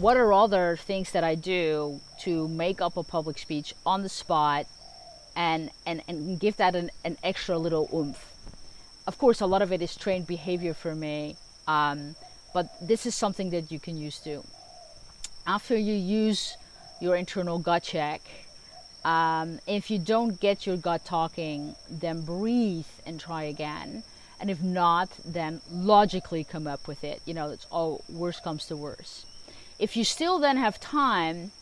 what are other things that I do to make up a public speech on the spot and, and, and give that an, an extra little oomph? Of course, a lot of it is trained behavior for me, um, but this is something that you can use too. After you use your internal gut check, um, if you don't get your gut talking, then breathe and try again. And if not, then logically come up with it. You know, it's all worst comes to worst. If you still then have time,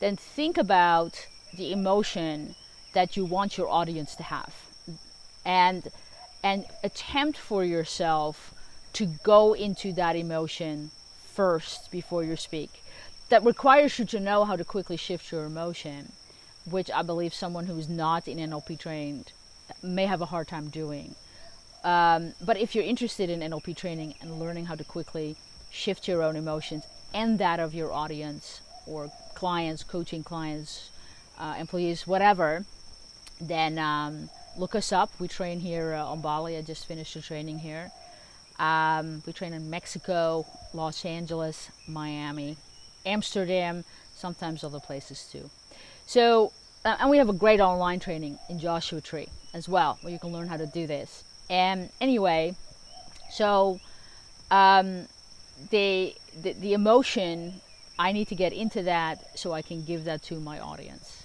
then think about the emotion that you want your audience to have. And and attempt for yourself to go into that emotion first before you speak. That requires you to know how to quickly shift your emotion which I believe someone who's not in NLP trained may have a hard time doing. Um, but if you're interested in NLP training and learning how to quickly shift your own emotions and that of your audience or clients, coaching clients, uh, employees, whatever, then um, look us up. We train here uh, on Bali. I just finished the training here. Um, we train in Mexico, Los Angeles, Miami, Amsterdam, sometimes other places too. So, uh, and we have a great online training in Joshua Tree as well, where you can learn how to do this. And anyway, so um, the, the, the emotion, I need to get into that so I can give that to my audience.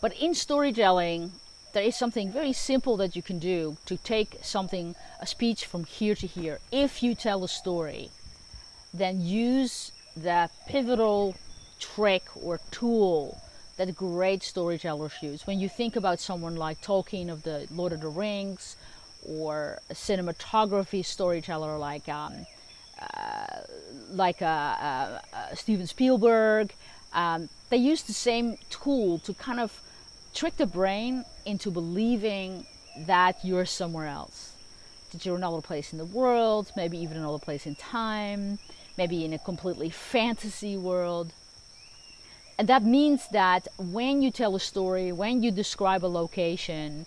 But in storytelling, there is something very simple that you can do to take something, a speech from here to here. If you tell a story, then use the pivotal trick or tool that great storytellers use. When you think about someone like Tolkien of the Lord of the Rings, or a cinematography storyteller like um, like uh, Steven Spielberg, um, they use the same tool to kind of trick the brain into believing that you're somewhere else, that you're another place in the world, maybe even another place in time, maybe in a completely fantasy world. And that means that when you tell a story, when you describe a location,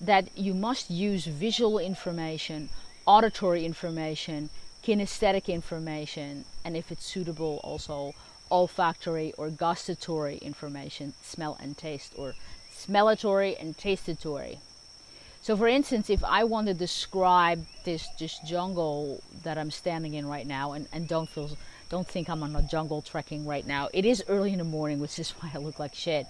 that you must use visual information, auditory information, kinesthetic information, and if it's suitable, also olfactory or gustatory information, smell and taste, or smellatory and tastatory. So for instance, if I want to describe this, this jungle that I'm standing in right now, and, and don't feel don't think I'm on a jungle trekking right now. It is early in the morning, which is why I look like shit.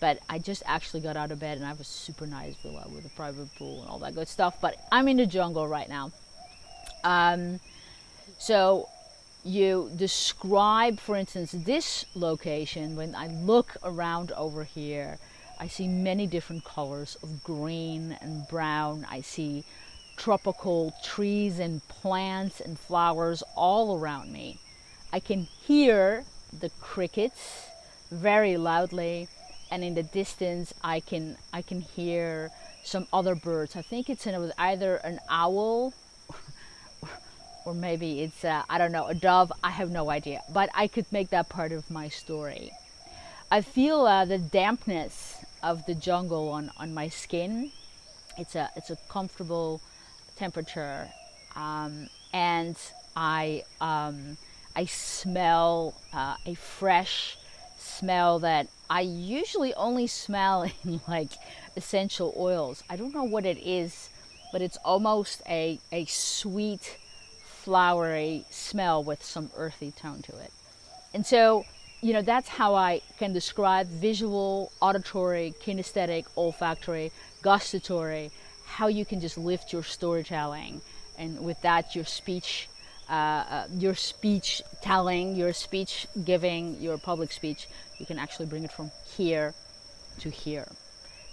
But I just actually got out of bed and I have a super nice villa with a private pool and all that good stuff. But I'm in the jungle right now. Um, so you describe, for instance, this location. When I look around over here, I see many different colors of green and brown. I see tropical trees and plants and flowers all around me. I can hear the crickets very loudly and in the distance I can I can hear some other birds. I think it's an, either an owl or maybe it's I don't know a dove. I have no idea, but I could make that part of my story. I feel uh, the dampness of the jungle on on my skin. It's a it's a comfortable temperature, um, and I. Um, I smell uh, a fresh smell that I usually only smell in like essential oils. I don't know what it is, but it's almost a, a sweet, flowery smell with some earthy tone to it. And so, you know, that's how I can describe visual, auditory, kinesthetic, olfactory, gustatory, how you can just lift your storytelling and with that your speech uh, uh, your speech telling, your speech giving, your public speech, you can actually bring it from here to here.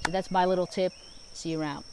So that's my little tip. See you around.